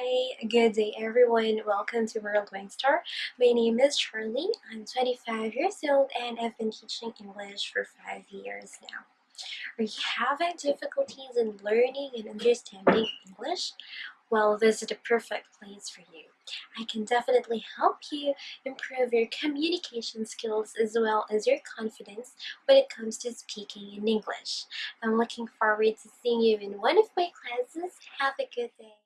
Hi, good day everyone. Welcome to World Wine Star. My name is Charlie. I'm 25 years old and I've been teaching English for 5 years now. Are you having difficulties in learning and understanding English? Well, this is the perfect place for you. I can definitely help you improve your communication skills as well as your confidence when it comes to speaking in English. I'm looking forward to seeing you in one of my classes. Have a good day.